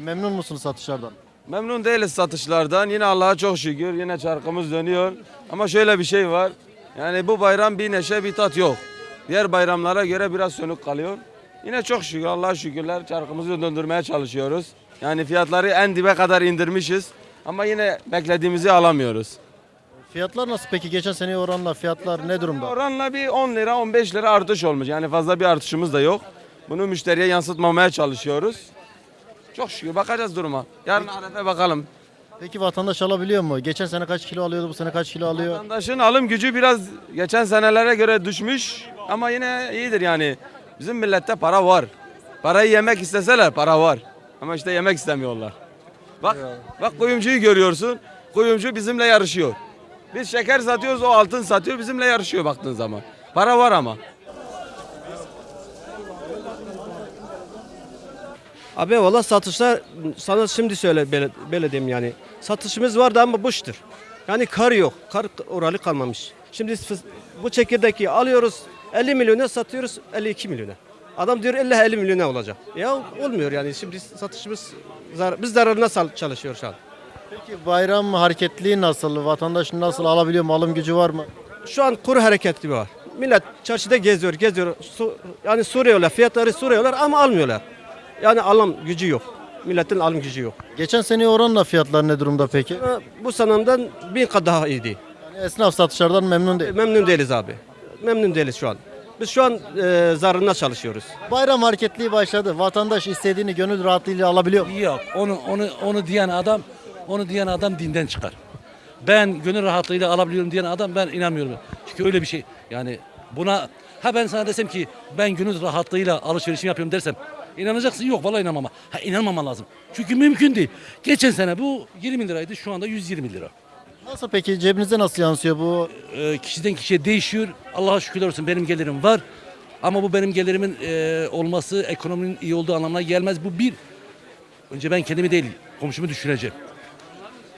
memnun musunuz satışlardan? Memnun değiliz satışlardan. Yine Allah'a çok şükür. Yine çarkımız dönüyor. Ama şöyle bir şey var. Yani bu bayram bir neşe bir tat yok. Diğer bayramlara göre biraz sönük kalıyor. Yine çok şükür Allah'a şükürler çarkımızı döndürmeye çalışıyoruz. Yani fiyatları en dibe kadar indirmişiz. Ama yine beklediğimizi alamıyoruz. Fiyatlar nasıl peki? Geçen seneye oranla fiyatlar ne durumda? Oranla bir 10 lira 15 lira artış olmuş. Yani fazla bir artışımız da yok. Bunu müşteriye yansıtmamaya çalışıyoruz. Çok şükür bakacağız duruma. Yarın Arefe bakalım. Peki vatandaş alabiliyor mu? Geçen sene kaç kilo alıyordu, bu sene kaç kilo alıyor? Vatandaşın alım gücü biraz geçen senelere göre düşmüş ama yine iyidir yani. Bizim millette para var. Parayı yemek isteseler para var. Ama işte yemek istemiyorlar. Bak bak kuyumcuyu görüyorsun. Kuyumcu bizimle yarışıyor. Biz şeker satıyoruz o altın satıyor bizimle yarışıyor baktığın zaman. Para var ama. Abi valla satışlar sana şimdi söyle böyle, böyle diyeyim yani. Satışımız vardı ama boştur. Yani kar yok. Kar oralı kalmamış. Şimdi bu çekirdeği alıyoruz 50 milyona satıyoruz 52 milyona. Adam diyor illa 50 milyona olacak. Ya olmuyor yani şimdi satışımız zar biz zararına çalışıyor şu an. Peki bayram hareketliği nasıl? Vatandaş nasıl alabiliyor mu? Alım gücü var mı? Şu an kuru hareketli var. Millet çarşıda geziyor, geziyor. Su, yani soruyorlar, fiyatları soruyorlar ama almıyorlar. Yani alım gücü yok. Milletin alım gücü yok. Geçen seneye oranla fiyatlar ne durumda peki? Ha, Bu sanamdan bin kat daha iyiydi. Yani esnaf satışlardan memnun değil. Memnun değiliz abi. Memnun değiliz şu an. Biz şu an e, zararına çalışıyoruz. Bayram hareketliği başladı. Vatandaş istediğini gönül rahatlığıyla alabiliyor mu? Yok onu onu onu diyen adam onu diyen adam dinden çıkar. Ben gönül rahatlığıyla alabiliyorum diyen adam ben inanmıyorum. Çünkü öyle bir şey yani buna ha ben sana desem ki ben gönül rahatlığıyla alışverişimi yapıyorum dersem inanacaksın yok vallahi inanmam. Ha inanmaman lazım. Çünkü mümkün değil. Geçen sene bu 20 liraydı şu anda 120 lira. Nasıl peki? Cebinize nasıl yansıyor bu? Ee, kişiden kişiye değişiyor. Allah'a şükürler olsun benim gelirim var. Ama bu benim gelirimin e, olması ekonominin iyi olduğu anlamına gelmez. Bu bir. Önce ben kendimi değil komşumu düşüneceğim.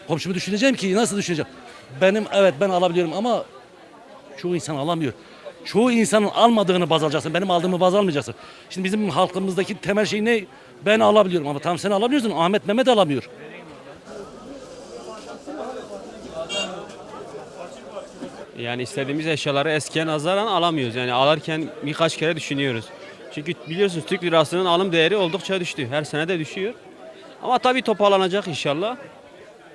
Komşumu düşüneceğim ki nasıl düşüneceğim? Benim evet ben alabiliyorum ama çoğu insan alamıyor. Çoğu insanın almadığını baz alacaksın. Benim aldığımı baz almayacaksın. Şimdi bizim halkımızdaki temel şey ne? Ben alabiliyorum ama tamam sen alabiliyorsun. Ahmet Mehmet alamıyor. Yani istediğimiz eşyaları eskiye nazaran alamıyoruz. Yani alırken birkaç kere düşünüyoruz. Çünkü biliyorsunuz Türk lirasının alım değeri oldukça düştü. Her sene de düşüyor. Ama tabii toparlanacak inşallah.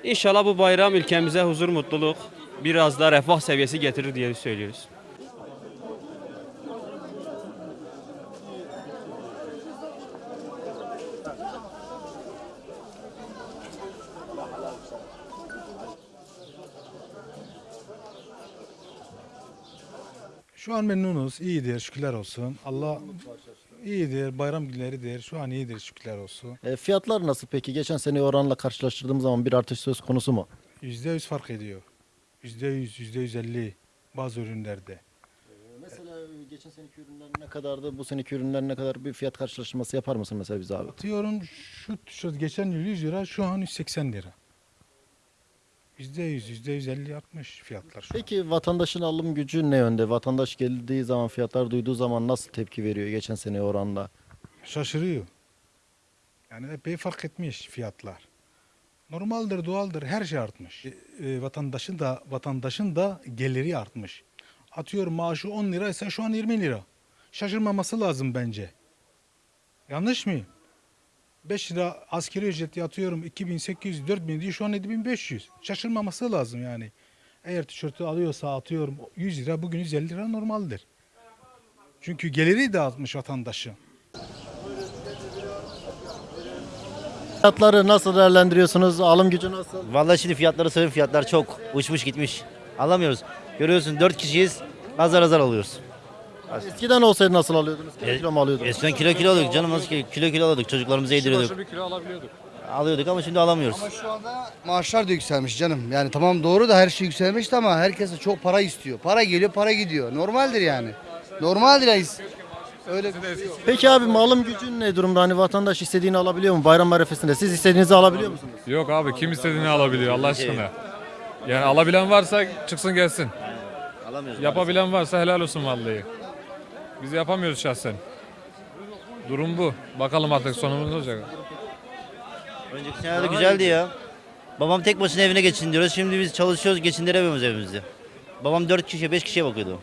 İnşallah bu bayram ülkemize huzur, mutluluk, biraz da refah seviyesi getirir diye söylüyoruz. Şu an memnunuz, iyidir, şükürler olsun. Allah iyidir, bayram günleridir. Şu an iyidir, şükürler olsun. E, fiyatlar nasıl peki? Geçen seneye oranla karşılaştırdığımız zaman bir artış söz konusu mu? Yüzde yüz fark ediyor. Yüzde yüz, yüzde yüz elli bazı ürünlerde. Mesela geçen seneki ürünler ne kadardı? Bu seneki ürünler ne kadar? Bir fiyat karşılaştırması yapar mısın mesela bize abi? Atıyorum şu tişört geçen yıl 100 lira, şu an 180 lira. Yüzde yüz, yüzde yüz elli artmış fiyatlar şu an. Peki vatandaşın alım gücü ne yönde? Vatandaş geldiği zaman, fiyatlar duyduğu zaman nasıl tepki veriyor geçen seneye oranla? Şaşırıyor. Yani epey fark etmiş fiyatlar. Normaldir, doğaldır, her şey artmış. E, e, vatandaşın da vatandaşın da geliri artmış. Atıyorum maaşı 10 lira ise şu an 20 lira. Şaşırmaması lazım bence. Yanlış mıyım? 5 lira askeri ücreti atıyorum 2800 4000 diyor şu an 7500. Şaşırmaması lazım yani. Eğer tişörtü alıyorsa atıyorum 100 lira bugün 150 lira normaldir. Çünkü geliri de artmış vatandaşın. Fiyatları nasıl değerlendiriyorsunuz? Alım gücü nasıl? Vallahi şimdi fiyatları söyleyeyim fiyatlar çok uçmuş gitmiş. Alamıyoruz. Görüyorsun 4 kişiyiz. Azar azar alıyoruz. Eskiden olsaydı nasıl alıyordunuz? Kilo E- kilo mu alıyordunuz? Eskiden kilo kilo alıyorduk canım nasıl ki kilo kilo alıyorduk çocuklarımıza yediriyorduk. bir kilo alabiliyorduk. Alıyorduk ama şimdi alamıyoruz. Ama şu anda maaşlar da yükselmiş canım. Yani tamam doğru da her şey yükselmişti ama herkes de çok para istiyor. Para geliyor, para gidiyor. Normaldir yani. Normaldir yani. Öyle bir şey yok. Peki abi alım gücü ne durumda? Hani vatandaş istediğini alabiliyor mu bayram arifesinde? Siz istediğinizi alabiliyor musunuz? Yok abi kim istediğini alabiliyor Allah aşkına. Yani alabilen varsa çıksın gelsin. Alamıyoruz. Yapabilen varsa helal olsun vallahi. Biz yapamıyoruz şahsen. Durum bu. Bakalım artık sonumuz ne olacak. Önceki senelerde güzeldi ya. Babam tek başına evine geçindiriyoruz. Şimdi biz çalışıyoruz geçindiremiyoruz evimizi. Babam 4 kişiye 5 kişiye bakıyordu.